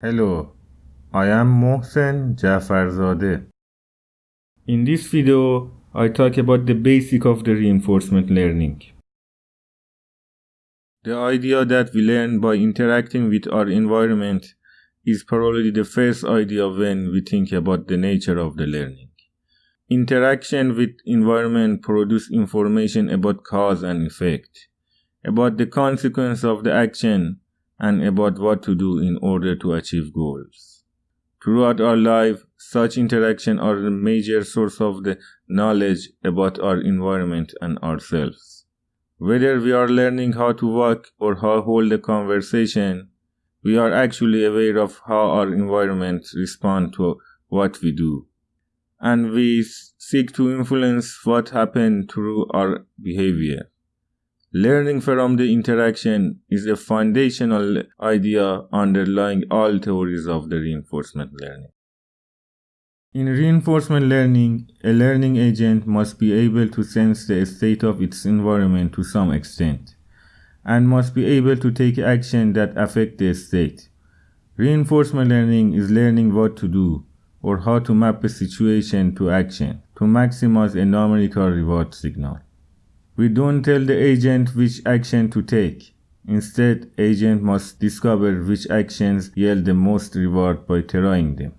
Hello, I am Mohsen Jafarzadeh. In this video, I talk about the basic of the reinforcement learning. The idea that we learn by interacting with our environment is probably the first idea when we think about the nature of the learning. Interaction with environment produce information about cause and effect, about the consequence of the action and about what to do in order to achieve goals. Throughout our life, such interaction are the major source of the knowledge about our environment and ourselves. Whether we are learning how to walk or how hold a conversation, we are actually aware of how our environment respond to what we do. And we seek to influence what happens through our behavior. Learning from the interaction is a foundational idea underlying all theories of the reinforcement learning. In reinforcement learning, a learning agent must be able to sense the state of its environment to some extent, and must be able to take action that affect the state. Reinforcement learning is learning what to do, or how to map a situation to action, to maximize a numerical reward signal. We don't tell the agent which action to take. Instead, agent must discover which actions yield the most reward by trying them.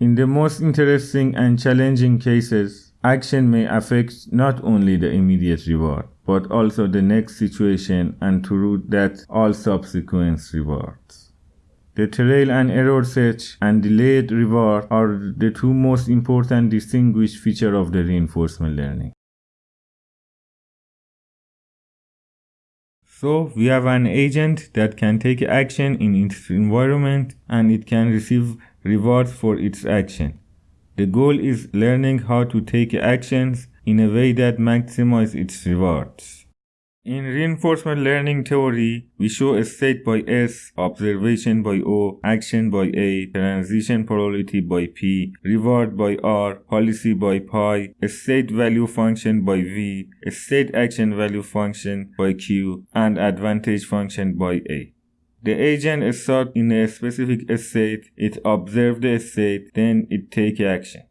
In the most interesting and challenging cases, action may affect not only the immediate reward, but also the next situation and through that all subsequent rewards. The trial and error search and delayed reward are the two most important distinguished features of the reinforcement learning. So we have an agent that can take action in its environment and it can receive rewards for its action. The goal is learning how to take actions in a way that maximizes its rewards. In reinforcement learning theory, we show a state by S, observation by O, action by A, transition probability by P, reward by R, policy by pi, a state value function by V, a state action value function by Q, and advantage function by A. The agent starts in a specific state, it observes the state, then it takes action.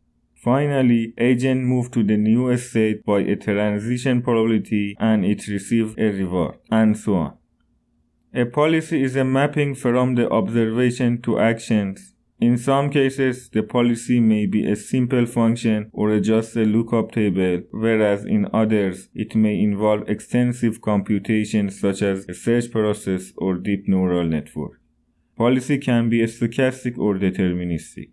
Finally, agent moved to the new state by a transition probability and it received a reward, and so on. A policy is a mapping from the observation to actions. In some cases, the policy may be a simple function or just a lookup table, whereas in others, it may involve extensive computation such as a search process or deep neural network. Policy can be stochastic or deterministic.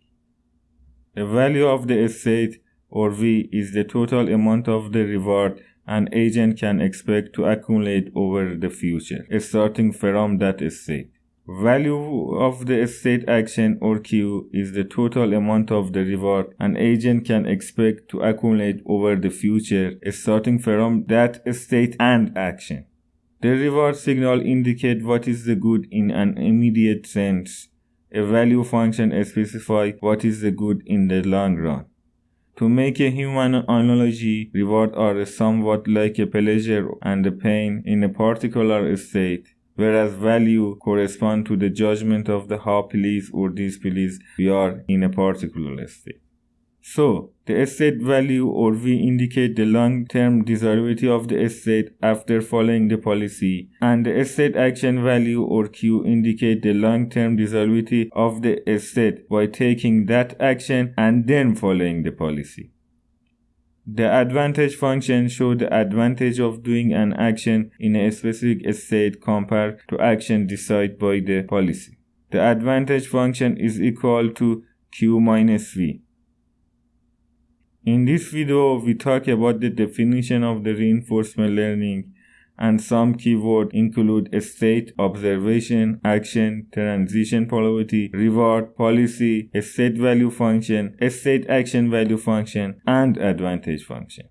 The value of the state or V is the total amount of the reward an agent can expect to accumulate over the future, starting from that state. Value of the state action or Q is the total amount of the reward an agent can expect to accumulate over the future, starting from that state and action. The reward signal indicate what is the good in an immediate sense a value function specifies what is the good in the long run. To make a human analogy, reward are somewhat like a pleasure and a pain in a particular state, whereas value correspond to the judgment of the how pleased or displeased we are in a particular state. So, the state value or V indicate the long-term desirability of the state after following the policy, and the state action value or Q indicate the long-term desirability of the state by taking that action and then following the policy. The advantage function show the advantage of doing an action in a specific state compared to action decided by the policy. The advantage function is equal to Q minus V. In this video, we talk about the definition of the reinforcement learning and some keywords include state, observation, action, transition probability, reward, policy, state value function, state action value function, and advantage function.